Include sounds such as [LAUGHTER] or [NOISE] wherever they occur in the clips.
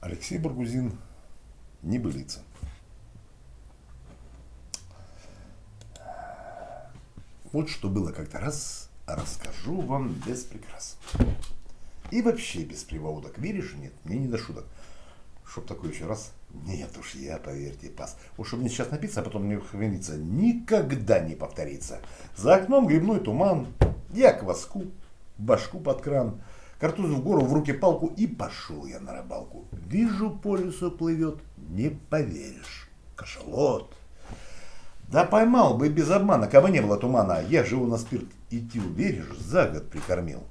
Алексей Баргузин, небылица. Вот что было как-то раз, расскажу вам без прикрас. И вообще без приводок. Веришь, нет, мне не до шуток. Чтоб такой еще раз. Нет уж, я, поверьте, пас. Уж чтобы мне сейчас напиться, а потом мне хранится, никогда не повторится. За окном грибной туман, я кваску, башку под кран, картуз в гору, в руки палку и пошел я на рыбалку. Вижу, по лесу плывет, не поверишь, кашалот. Да поймал бы без обмана, кого не было тумана. Я живу на спирт идти, веришь, за год прикормил.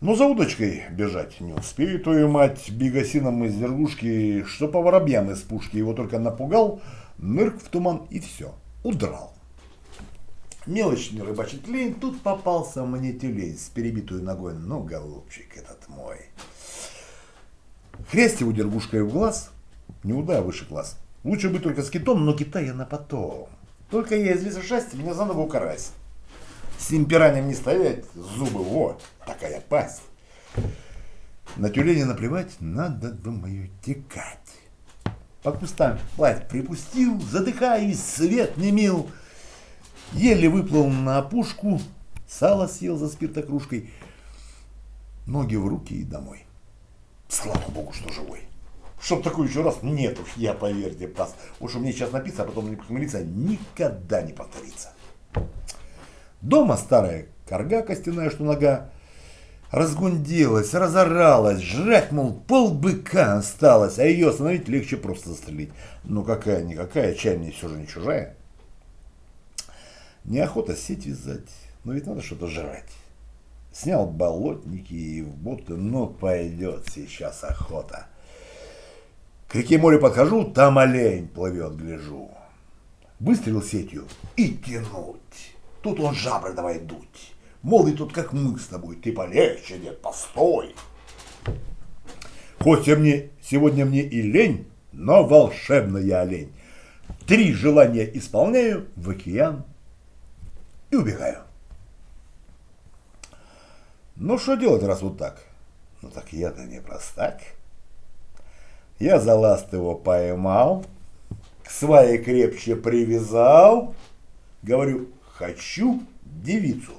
Но за удочкой бежать не успею, твою мать, бегасином из вергушки, что по воробьям из пушки его только напугал, нырк в туман и все, удрал. Мелочь не рыбачить лень, тут попался мне тюлень с перебитой ногой, ну, голубчик этот мой. Хрест его дергушкой в глаз, не уда выше глаз. Лучше бы только с китом, но кита я на потом. Только я из леса шасти, меня за ногу карась. С ним пиранием не стоять, зубы, вот, такая пасть. На тюленя наплевать, надо мою текать. По кустам плать припустил, задыхаясь, свет не мил. Еле выплыл на опушку, сало съел за спиртокружкой. Ноги в руки и домой. Слава богу, что живой. Чтоб такой еще раз, нет уж, я поверьте, пас. Уж меня сейчас написано, а потом не похмелиться, никогда не повторится. Дома старая корга костяная, что нога, разгунделась, разоралась, жрать, мол, полбыка осталось, а ее остановить легче просто застрелить. Ну какая-никакая, чай мне все же не чужая. Неохота сеть вязать, но ведь надо что-то жрать. Снял болотники и в боты, ну пойдет сейчас охота. К реке море подхожу, там олень плывет, гляжу. Выстрелил сетью и тянуть. Тут он жабры давай дуть. Мол, и тут как мы с тобой, ты полегче, нет, постой. Хоть мне, сегодня мне и лень, но волшебная олень. Три желания исполняю в океан и убегаю. Ну, что делать, раз вот так? Ну, так я-то не простак. Я за ласт его поймал, к свае крепче привязал. Говорю, хочу девицу.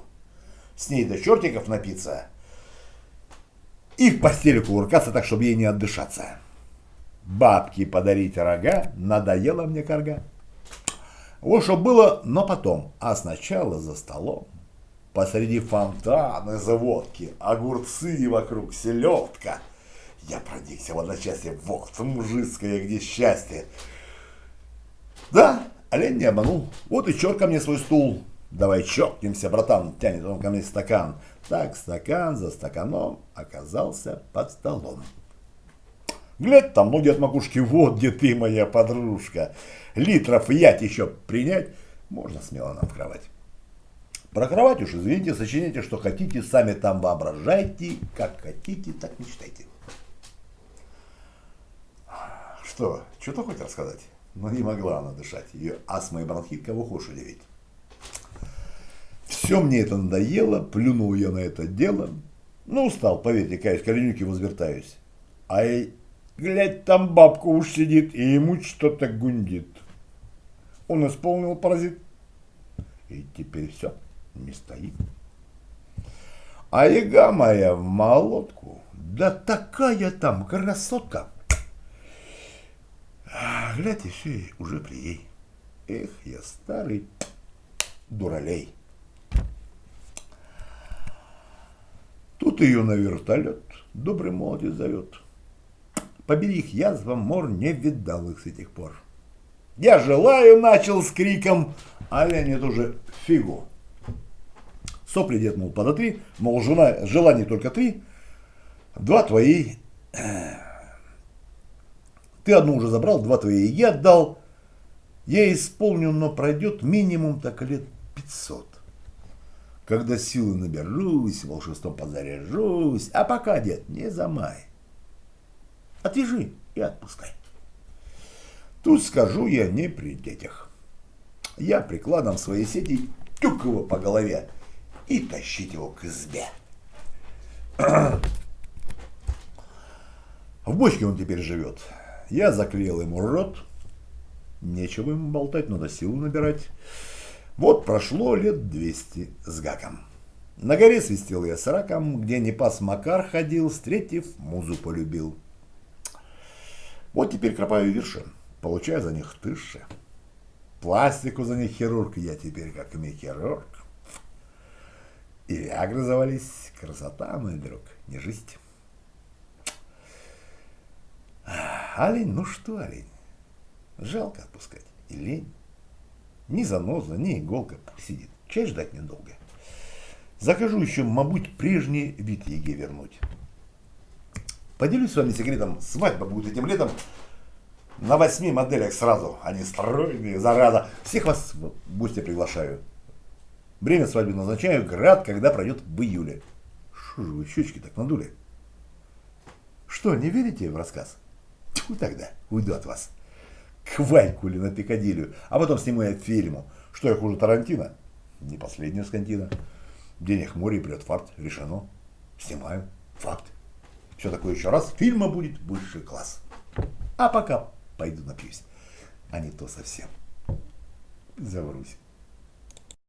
С ней до чертиков напиться и в постели кувыркаться так, чтобы ей не отдышаться. Бабки подарить рога, надоело мне карга. Вот что было, но потом, а сначала за столом. Посреди фонтана заводки, огурцы вокруг, селедка. Я проникся в одночасье, вот мужицкое, где счастье. Да, олень не обманул, вот и черт ко мне свой стул. Давай чокнемся, братан, тянет он ко мне стакан. Так стакан за стаканом оказался под столом. Глядь, там ноги от макушки, вот где ты, моя подружка. Литров ять еще принять, можно смело нам в кровать. Про кровать уж, извините, сочиняйте, что хотите, сами там воображайте, как хотите, так мечтайте. Что, что-то хоть рассказать? Но не могла она дышать, ее астма и бронхит кого хочешь удивить. Все мне это надоело, плюнул я на это дело. Ну, устал, поверьте, каюсь, коленюки возвертаюсь. А глядь, там бабка уж сидит, и ему что-то гундит. Он исполнил паразит. И теперь все, не стоит. А яга моя в молотку, да такая там красотка. А, глядь, все, уже при ей. Эх, я старый дуралей. Тут ее на вертолет добрый молодец зовет. Побери их язва, мор не видал их с этих пор. Я желаю, начал с криком, а Леонид уже фигу. Сопли дед, мол, подотри, мол, жена, желаний только три, два твои. Ты одну уже забрал, два твои я отдал. Я исполню, но пройдет минимум так лет пятьсот когда силы наберусь, волшебством подзаряжусь, а пока, дед, не замай. Отвяжи и отпускай. Тут скажу я не при детях. Я прикладом своей сети тюк его по голове и тащить его к избе. [CLEARS THROAT] В бочке он теперь живет. Я заклеил ему рот. Нечего ему болтать, надо силу набирать. Вот прошло лет двести с гаком. На горе свистел я с раком, где не пас Макар ходил, встретив, музу полюбил. Вот теперь кропаю вершин, получаю за них тысячи. Пластику за них хирург, я теперь как хирург. И виагры завались, красота, мой друг, не жизнь. Олень, ну что олень? Жалко отпускать. И лень. Ни заноза, ни иголка сидит. Чай ждать недолго. Закажу еще, мабуть, прежний вид еге вернуть. Поделюсь с вами секретом. Свадьба будет этим летом на восьми моделях сразу. Они стройные, зараза. Всех вас в гости приглашаю. Время свадьбы назначаю, град, когда пройдет в июле. Что же вы щечки так надули? Что, не верите в рассказ? Тьфу тогда, уйду от вас. К Ваньку или на Пикадилью, а потом сниму я фильму. Что я хуже Тарантино? Не последняя скантина. Денег море, придет фарт, решено. Снимаю. Факт. Все такое еще раз. Фильма будет высший класс. А пока пойду напьюсь. А не то совсем. Заврусь.